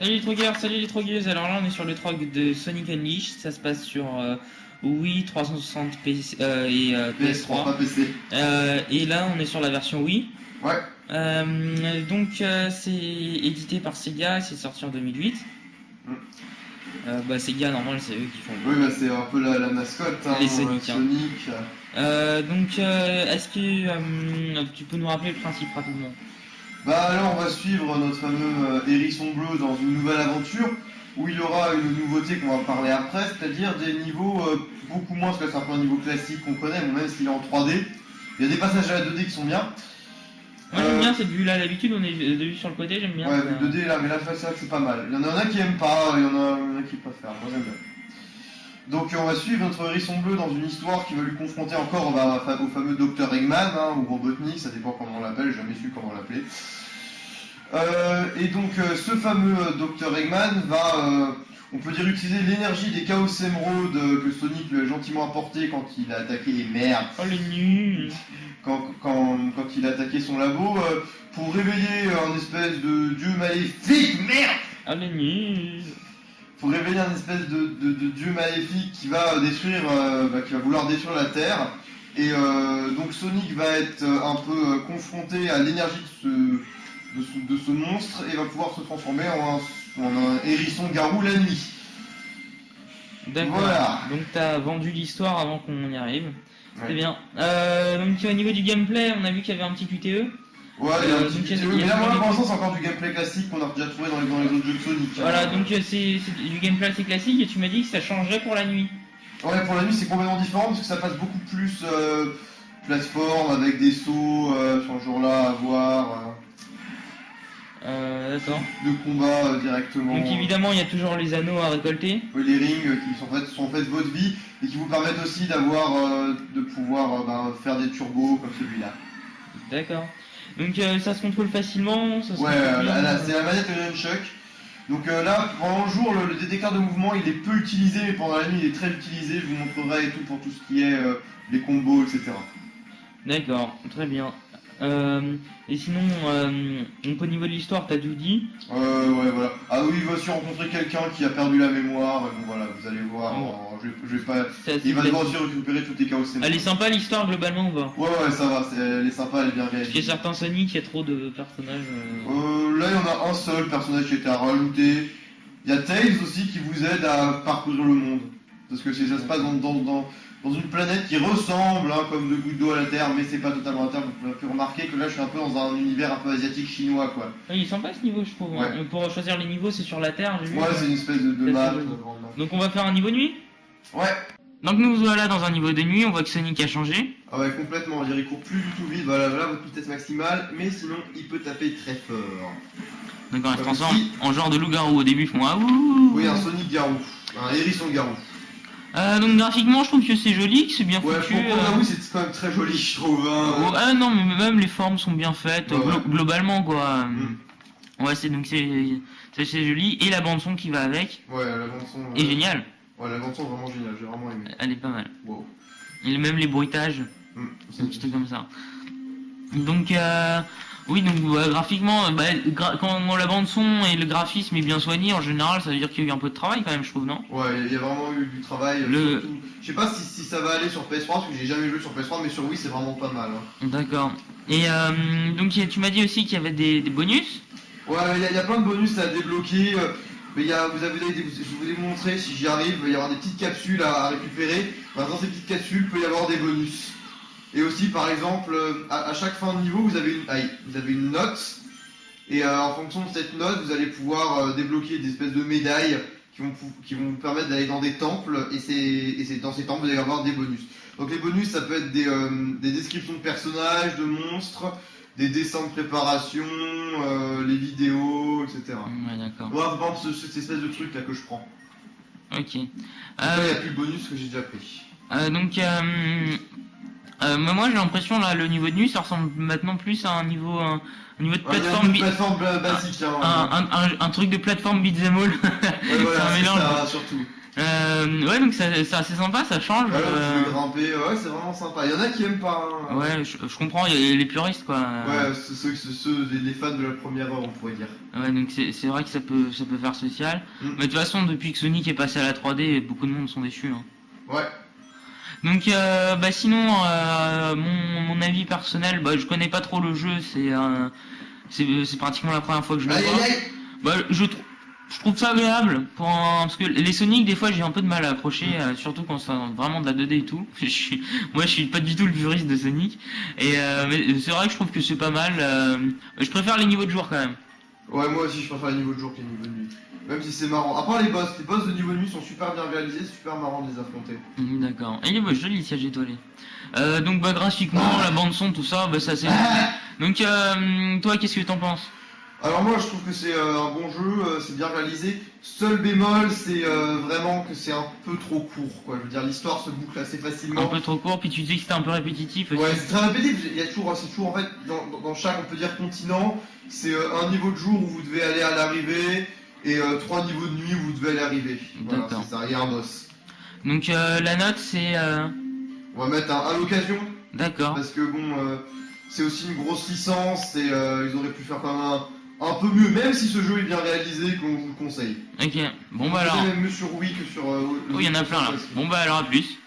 Salut les trogueurs, salut les trogueuses. Alors là, on est sur le trog de Sonic Unleashed. Ça se passe sur euh, Wii 360 PC, euh, et euh, PS3, pas PS3. PC. Et là, on est sur la version Wii. Ouais. Euh, donc, c'est édité par Sega et c'est sorti en 2008. Mm. Bah, Sega, normal, c'est eux qui font. Oui, bah, c'est un peu la, la mascotte. Hein, Les Sonic, hein. Sonic. Donc, euh, est-ce que tu peux nous rappeler le principe rapidement? Bah alors on va suivre notre fameux euh, hérisson bleu dans une nouvelle aventure où il aura une nouveauté qu'on va parler après, c'est-à-dire des niveaux euh, beaucoup moins, parce que c'est un peu un niveau classique qu'on connaît, même s'il est en 3D. Il y a des passages à la 2D qui sont bien. Moi, Euh, j'aime bien cette vue-là. D'habitude, on est de vue sur le côté, j'aime bien. Ouais, ça. le 2D là, mais là que c'est pas mal. Il y en a un qui aime pas, il y en a un qui préfère, moi j'aime bien. Donc on va suivre notre hérisson bleu dans une histoire qui va lui confronter encore bah, au fameux Dr Eggman, hein, ou Robotnik, ça dépend comment on l'appelle, j'ai jamais su comment l'appeler. Euh, et donc euh, ce fameux euh, Dr Eggman va, euh, on peut dire, utiliser l'énergie des Chaos Emerald que Sonic lui a gentiment apporté quand il a attaqué les merdes Oh, les nuls. Quand, quand, quand il a attaqué son labo pour réveiller un espèce de dieu maléfique, merde! Oh, les nuls Pour réveiller un espèce de, de- de dieu maléfique qui va détruire, euh, bah, qui va vouloir détruire la Terre. Et euh, donc Sonic va être euh, un peu euh, confronté à l'énergie de ce, de monstre et va pouvoir se transformer en un, en un hérisson garou la nuit. D'accord. Voilà. Donc t'as vendu l'histoire avant qu'on y arrive. Ouais. C'est bien. Euh, donc au niveau du gameplay, on a vu qu'il y avait un petit QTE. Ouais, il y a un Euh, petit mais là, moi, pour l'instant, c'est encore du gameplay classique qu'on a déjà trouvé dans les, dans les autres jeux de Sonic. Voilà, donc euh, c'est du gameplay assez classique et tu m'as dit que ça changerait pour la nuit. Ouais, pour la nuit, c'est complètement différent parce que ça passe beaucoup plus euh, plateforme avec des sauts euh, sur le jour-là à voir, Euh, d'accord. de combat directement. Donc évidemment, il y a toujours les anneaux à récolter. Oui, les rings qui sont en fait, sont en fait votre vie et qui vous permettent aussi d'avoir, de pouvoir ben, faire des turbos comme celui-là. D'accord. Donc euh, ça se contrôle facilement, ça se Ouais, contrôle euh, bien. là, là, c'est la manette Nunchuck. Donc euh, là, pendant le jour, le, le détecteur de mouvement, il est peu utilisé, mais pendant la nuit, il est très utilisé. Je vous montrerai et tout pour tout ce qui est euh, les combos, etc. D'accord, très bien. Euh, et sinon, euh, donc au niveau de l'histoire, t'as tout dit. Euh, ouais, voilà. Ah oui, il va aussi rencontrer quelqu'un qui a perdu la mémoire. Bon, voilà, vous allez voir. Oh. je, vais, je vais pas. Il va devoir aussi récupérer tous les chaos. Elle est sympa l'histoire globalement ou pas Ouais, ouais, ça va. Elle est sympa, elle est bien réalisée. certains Sonic, il y a trop de personnages. euh, Euh, là, il y en a un seul personnage qui été à rajouter. Il y a Tails aussi qui vous aide à parcourir le monde. Parce que c'est- ça se passe dans, dans, dans, dans une planète qui ressemble hein, comme deux gouttes d'eau à la Terre, mais c'est pas totalement la Terre. Vous pouvez pu remarquer que là, je suis un peu dans un univers un peu asiatique chinois, quoi. Ah, il est sympa ce niveau, je trouve. Ouais. hein. Pour choisir les niveaux, c'est sur la Terre, j'ai vu. Ouais, c'est une espèce de, de map. Donc on va faire un niveau nuit? Ouais. Donc nous voilà dans un niveau de nuit, on voit que Sonic a changé. Ah ouais, complètement, on dirait qu'il court plus du tout vite, voilà, voilà votre vitesse maximale, mais sinon il peut taper très fort. Donc on se transforme si- en genre de loup-garou au début, ils font ah ouh. Oui, un Sonic Garou, un hérisson Garou. Euh, donc graphiquement, je trouve que c'est joli, que c'est bien Ouais, foutu. pour euh. C'est quand même très joli, je trouve. Hein. Oh, ah non, mais même les formes sont bien faites, Ouais, glo- ouais. globalement quoi. Mm. Ouais, c'est donc c'est joli et la bande son qui va avec Ouais, la bande son. est euh, géniale, Ouais, la bande son vraiment géniale, j'ai vraiment aimé. elle est pas mal. Wow. Et même les bruitages, Mm. c'est un petit truc comme ça. Donc euh, oui, donc graphiquement, euh, bah, gra- quand la bande son et le graphisme est bien soigné, en général, ça veut dire qu'il y a eu un peu de travail quand même, je trouve, non? Ouais, il y a vraiment eu du travail. euh, Le- Je sais pas si, si ça va aller sur PS3, parce que j'ai jamais joué sur PS3, mais sur Wii c'est vraiment pas mal. Hein. D'accord. Et euh, donc tu m'as dit aussi qu'il y avait des, des bonus? Ouais, il y, a- il y a plein de bonus à débloquer. Mais il y a, vous avez, je vous ai montré, si j'y arrive, il va y avoir des petites capsules à, à récupérer. Dans ces petites capsules, il peut y avoir des bonus. Et aussi, par exemple, euh, à, à chaque fin de niveau, vous avez une, vous avez une note. Et euh, en fonction de cette note, vous allez pouvoir euh, débloquer des espèces de médailles qui vont, qui vont vous permettre d'aller dans des temples. Et, c'est, et dans ces temples, vous allez avoir des bonus. Donc les bonus, ça peut être des, euh, des descriptions de personnages, de monstres, des dessins de préparation, les vidéos, etc. Ouais, d'accord. Moi, par exemple, cette espèce de truc là que je prends. Ok. Il n'y a plus le bonus que j'ai déjà pris. donc euh, moi j'ai l'impression là le niveau de nuit ça ressemble maintenant plus à un niveau un, un niveau de Ouais, plateforme ba- basique. Un, un, un, un truc de plateforme beat'em all. Ouais, voilà, un mélange. ça, surtout. Euh, ouais, donc c'est assez sympa, ça change. Voilà, euh, grimper, ouais, c'est vraiment sympa. Il y en a qui aiment pas. hein. Ouais, je, je comprends, il y a les puristes quoi. Ouais, ceux, ceux, ceux- les fans de la première heure, on pourrait dire. Ouais, donc c'est c'est vrai que ça peut, ça peut faire social. Mm. Mais de toute façon, depuis que Sonic est passé à la 3D, beaucoup de monde sont déçus. hein. Ouais. Donc, euh, bah sinon, euh, mon, mon avis personnel, bah je connais pas trop le jeu, c'est euh, c'est pratiquement la première fois que je le vois. Bah, je, je trouve ça agréable pour un- parce que les Sonic des fois j'ai un peu de mal à accrocher euh, surtout quand c'est vraiment de la 2D et tout je suis, moi je suis pas du tout le puriste de Sonic et euh, mais c'est vrai que je trouve que c'est pas mal euh, je préfère les niveaux de joueurs quand même Ouais, moi aussi, je préfère les niveaux de jour que les niveaux de nuit. Même si c'est marrant. À part les boss, les boss de niveau de nuit sont super bien réalisés, c'est super marrant de les affronter. Mhm, d'accord et il est joli le siège étoilé euh, donc bah graphiquement la bande son tout ça bah ça c'est donc euh, toi qu'est-ce que t'en penses? Alors moi je trouve que c'est euh, un bon jeu, euh, c'est bien réalisé. Seul bémol c'est euh, vraiment que c'est un peu trop court quoi. Je veux dire l'histoire se boucle assez un facilement. peu trop court puis tu dis que c'était un peu répétitif aussi. Ouais c'est très répétitif, il y a toujours, c'est toujours en fait dans, dans- chaque on peut dire continent, c'est un niveau de jour où vous devez aller à l'arrivée et euh, trois niveaux de nuit où vous devez aller arriver. Voilà c'est ça, il y a un boss. donc euh, la note c'est euh, On va mettre un à l'occasion d'accord parce que bon euh, c'est aussi une grosse licence et ils auraient pu faire quand même un, un peu mieux, même si ce jeu est bien réalisé qu'on vous le conseille. ok bon bah alors même mieux sur Wii que sur. Oh, il y en a plein là. Bon bah alors à plus.